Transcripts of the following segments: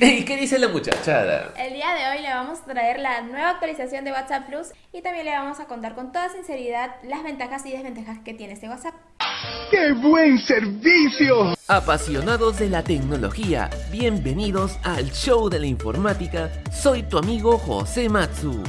¿Y qué dice la muchachada? El día de hoy le vamos a traer la nueva actualización de WhatsApp Plus y también le vamos a contar con toda sinceridad las ventajas y desventajas que tiene este WhatsApp. ¡Qué buen servicio! Apasionados de la tecnología, bienvenidos al show de la informática. Soy tu amigo José Matsu.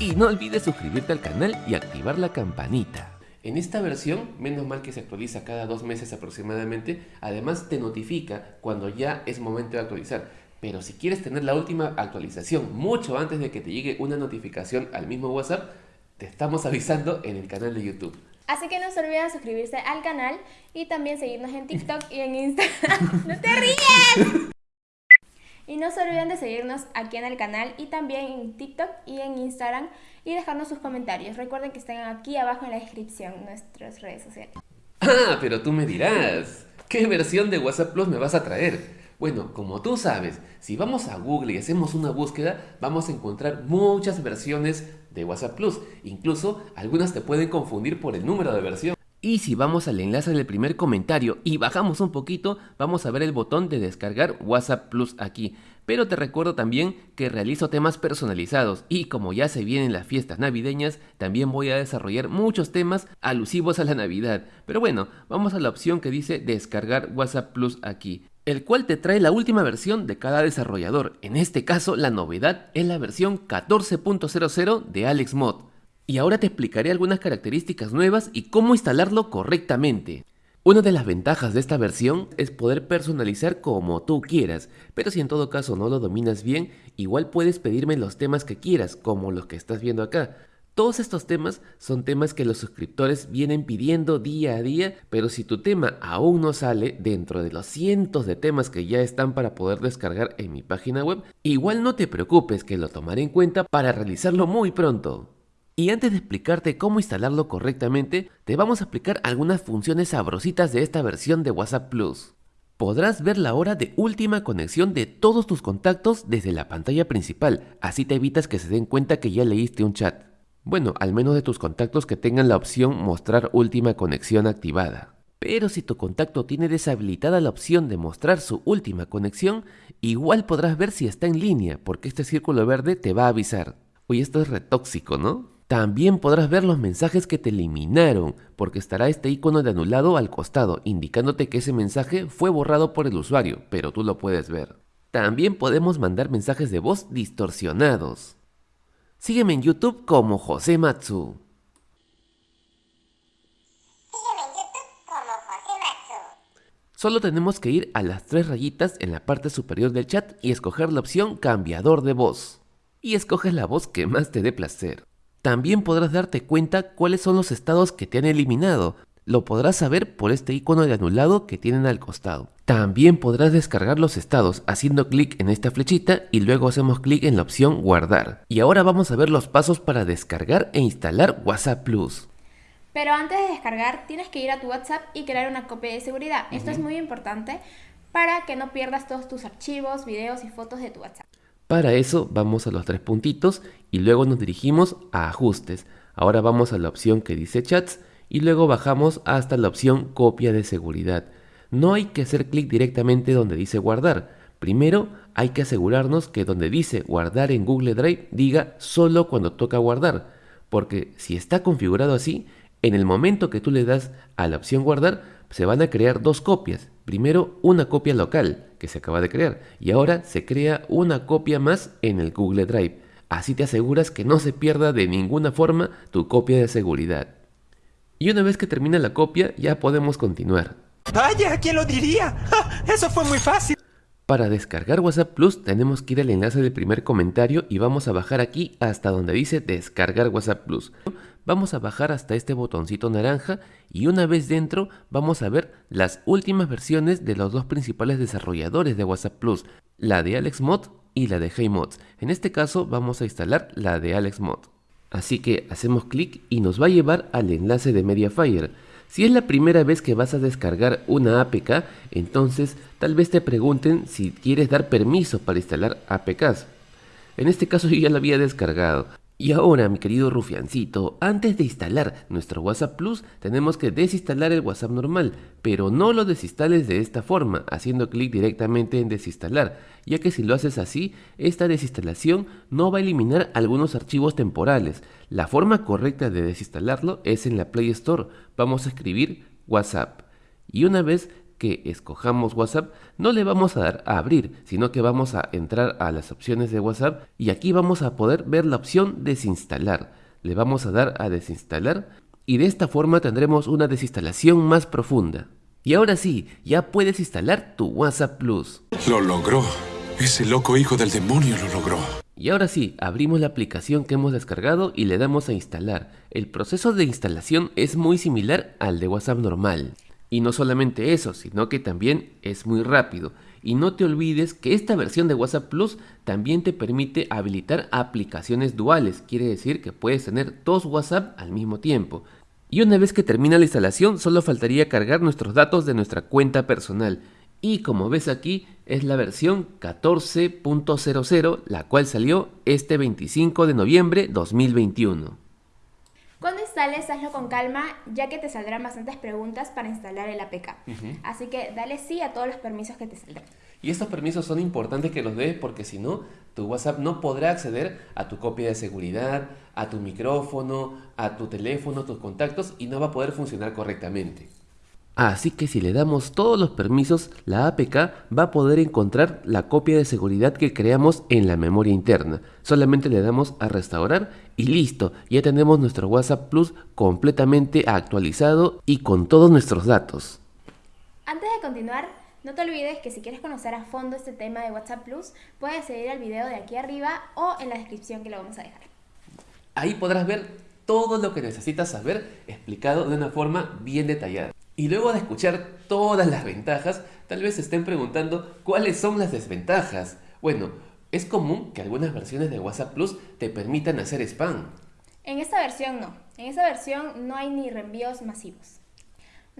Y no olvides suscribirte al canal y activar la campanita. En esta versión, menos mal que se actualiza cada dos meses aproximadamente, además te notifica cuando ya es momento de actualizar. Pero si quieres tener la última actualización mucho antes de que te llegue una notificación al mismo WhatsApp, te estamos avisando en el canal de YouTube. Así que no se olviden suscribirse al canal y también seguirnos en TikTok y en Instagram. ¡No te ríes! Y no se olviden de seguirnos aquí en el canal y también en TikTok y en Instagram y dejarnos sus comentarios. Recuerden que están aquí abajo en la descripción nuestras redes sociales. Ah, pero tú me dirás, ¿qué versión de WhatsApp Plus me vas a traer? Bueno, como tú sabes, si vamos a Google y hacemos una búsqueda, vamos a encontrar muchas versiones de WhatsApp Plus. Incluso algunas te pueden confundir por el número de versión. Y si vamos al enlace del primer comentario y bajamos un poquito, vamos a ver el botón de descargar WhatsApp Plus aquí. Pero te recuerdo también que realizo temas personalizados y como ya se vienen las fiestas navideñas, también voy a desarrollar muchos temas alusivos a la Navidad. Pero bueno, vamos a la opción que dice descargar WhatsApp Plus aquí el cual te trae la última versión de cada desarrollador. En este caso, la novedad es la versión 14.00 de AlexMod. Y ahora te explicaré algunas características nuevas y cómo instalarlo correctamente. Una de las ventajas de esta versión es poder personalizar como tú quieras, pero si en todo caso no lo dominas bien, igual puedes pedirme los temas que quieras, como los que estás viendo acá. Todos estos temas son temas que los suscriptores vienen pidiendo día a día, pero si tu tema aún no sale dentro de los cientos de temas que ya están para poder descargar en mi página web, igual no te preocupes que lo tomaré en cuenta para realizarlo muy pronto. Y antes de explicarte cómo instalarlo correctamente, te vamos a explicar algunas funciones sabrositas de esta versión de WhatsApp Plus. Podrás ver la hora de última conexión de todos tus contactos desde la pantalla principal, así te evitas que se den cuenta que ya leíste un chat. Bueno, al menos de tus contactos que tengan la opción mostrar última conexión activada. Pero si tu contacto tiene deshabilitada la opción de mostrar su última conexión, igual podrás ver si está en línea, porque este círculo verde te va a avisar. Uy, esto es retóxico, ¿no? También podrás ver los mensajes que te eliminaron, porque estará este icono de anulado al costado, indicándote que ese mensaje fue borrado por el usuario, pero tú lo puedes ver. También podemos mandar mensajes de voz distorsionados. Sígueme en YouTube como José Matsu. Solo tenemos que ir a las tres rayitas en la parte superior del chat y escoger la opción cambiador de voz. Y escoges la voz que más te dé placer. También podrás darte cuenta cuáles son los estados que te han eliminado. Lo podrás saber por este icono de anulado que tienen al costado. También podrás descargar los estados haciendo clic en esta flechita y luego hacemos clic en la opción guardar. Y ahora vamos a ver los pasos para descargar e instalar WhatsApp Plus. Pero antes de descargar tienes que ir a tu WhatsApp y crear una copia de seguridad. Esto es muy importante para que no pierdas todos tus archivos, videos y fotos de tu WhatsApp. Para eso vamos a los tres puntitos y luego nos dirigimos a ajustes. Ahora vamos a la opción que dice chats y luego bajamos hasta la opción copia de seguridad. No hay que hacer clic directamente donde dice guardar. Primero hay que asegurarnos que donde dice guardar en Google Drive diga solo cuando toca guardar. Porque si está configurado así, en el momento que tú le das a la opción guardar, se van a crear dos copias. Primero una copia local, que se acaba de crear, y ahora se crea una copia más en el Google Drive. Así te aseguras que no se pierda de ninguna forma tu copia de seguridad. Y una vez que termina la copia, ya podemos continuar. Vaya, ¿quién lo diría? Eso fue muy fácil. Para descargar WhatsApp Plus tenemos que ir al enlace del primer comentario y vamos a bajar aquí hasta donde dice descargar WhatsApp Plus. Vamos a bajar hasta este botoncito naranja y una vez dentro vamos a ver las últimas versiones de los dos principales desarrolladores de WhatsApp Plus, la de AlexMod y la de HeyMods. En este caso vamos a instalar la de AlexMod. Así que hacemos clic y nos va a llevar al enlace de Mediafire. Si es la primera vez que vas a descargar una APK, entonces tal vez te pregunten si quieres dar permiso para instalar APKs. En este caso yo ya la había descargado, Y ahora, mi querido rufiancito, antes de instalar nuestro WhatsApp Plus, tenemos que desinstalar el WhatsApp normal, pero no lo desinstales de esta forma, haciendo clic directamente en desinstalar, ya que si lo haces así, esta desinstalación no va a eliminar algunos archivos temporales. La forma correcta de desinstalarlo es en la Play Store. Vamos a escribir WhatsApp. Y una vez que escojamos WhatsApp, no le vamos a dar a abrir, sino que vamos a entrar a las opciones de WhatsApp y aquí vamos a poder ver la opción desinstalar. Le vamos a dar a desinstalar y de esta forma tendremos una desinstalación más profunda. Y ahora sí, ya puedes instalar tu WhatsApp Plus. Lo logró. Ese loco hijo del demonio lo logró. Y ahora sí, abrimos la aplicación que hemos descargado y le damos a instalar. El proceso de instalación es muy similar al de WhatsApp normal. Y no solamente eso, sino que también es muy rápido. Y no te olvides que esta versión de WhatsApp Plus también te permite habilitar aplicaciones duales, quiere decir que puedes tener dos WhatsApp al mismo tiempo. Y una vez que termina la instalación, solo faltaría cargar nuestros datos de nuestra cuenta personal. Y como ves aquí, es la versión 14.00, la cual salió este 25 de noviembre 2021. Instales, hazlo con calma, ya que te saldrán bastantes preguntas para instalar el APK. Así que dale sí a todos los permisos que te saldrán. Y estos permisos son importantes que los des porque si no, tu WhatsApp no podrá acceder a tu copia de seguridad, a tu micrófono, a tu teléfono, tus contactos y no va a poder funcionar correctamente. Así que si le damos todos los permisos, la APK va a poder encontrar la copia de seguridad que creamos en la memoria interna. Solamente le damos a restaurar y listo, ya tenemos nuestro WhatsApp Plus completamente actualizado y con todos nuestros datos. Antes de continuar, no te olvides que si quieres conocer a fondo este tema de WhatsApp Plus, puedes seguir el video de aquí arriba o en la descripción que lo vamos a dejar. Ahí podrás ver todo lo que necesitas saber explicado de una forma bien detallada. Y luego de escuchar todas las ventajas, tal vez se estén preguntando cuáles son las desventajas. Bueno, es común que algunas versiones de WhatsApp Plus te permitan hacer spam. En esta versión no. En esta versión no hay ni reenvíos masivos.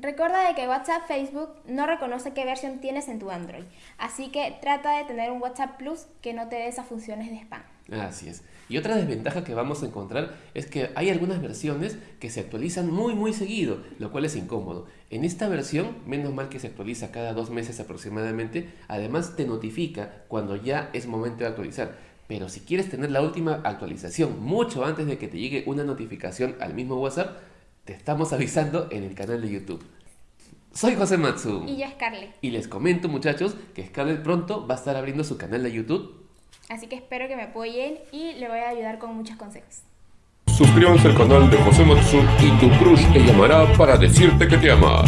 Recuerda de que WhatsApp Facebook no reconoce qué versión tienes en tu Android, así que trata de tener un WhatsApp Plus que no te dé esas funciones de spam. Así es. Y otra desventaja que vamos a encontrar es que hay algunas versiones que se actualizan muy muy seguido, lo cual es incómodo. En esta versión, menos mal que se actualiza cada dos meses aproximadamente, además te notifica cuando ya es momento de actualizar. Pero si quieres tener la última actualización mucho antes de que te llegue una notificación al mismo WhatsApp, te estamos avisando en el canal de YouTube. Soy José Matsu. Y yo Scarlett. Y les comento muchachos que Scarlett pronto va a estar abriendo su canal de YouTube. Así que espero que me apoyen y le voy a ayudar con muchos consejos. Suscríbanse al canal de José Matsu y tu crush te llamará para decirte que te ama.